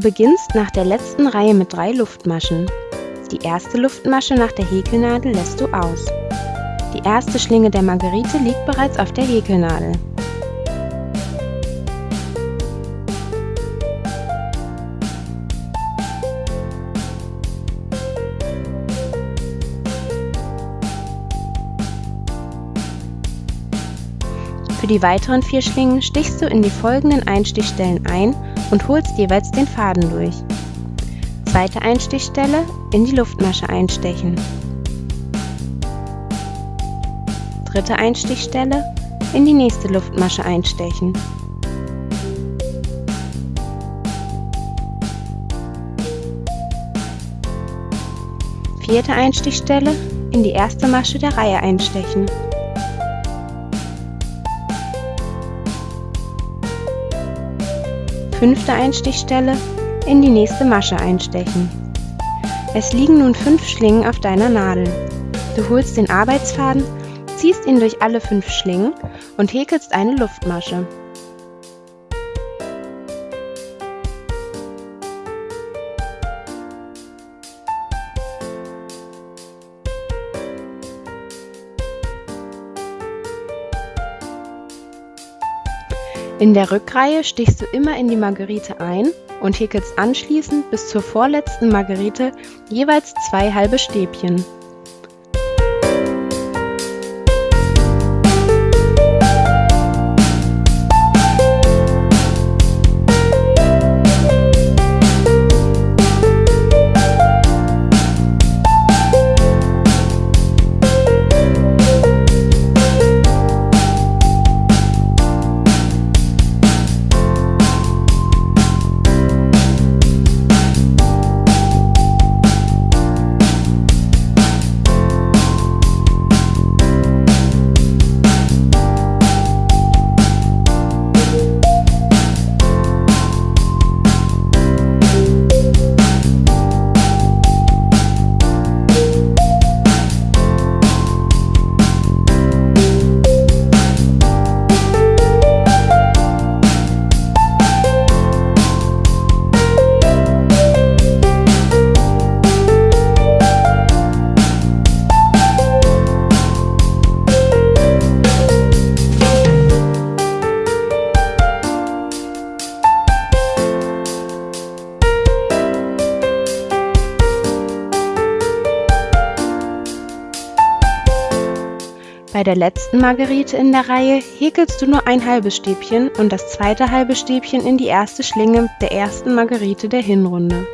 beginnst nach der letzten Reihe mit drei Luftmaschen. Die erste Luftmasche nach der Häkelnadel lässt du aus. Die erste Schlinge der Margerite liegt bereits auf der Häkelnadel. Für die weiteren vier Schlingen stichst du in die folgenden Einstichstellen ein und holst jeweils den Faden durch. Zweite Einstichstelle in die Luftmasche einstechen. Dritte Einstichstelle in die nächste Luftmasche einstechen. Vierte Einstichstelle in die erste Masche der Reihe einstechen. Fünfte Einstichstelle in die nächste Masche einstechen. Es liegen nun fünf Schlingen auf deiner Nadel. Du holst den Arbeitsfaden, ziehst ihn durch alle fünf Schlingen und häkelst eine Luftmasche. In der Rückreihe stichst du immer in die Margerite ein und häkelst anschließend bis zur vorletzten Margerite jeweils zwei halbe Stäbchen. Bei der letzten Margerite in der Reihe häkelst du nur ein halbes Stäbchen und das zweite halbe Stäbchen in die erste Schlinge der ersten Margerite der Hinrunde.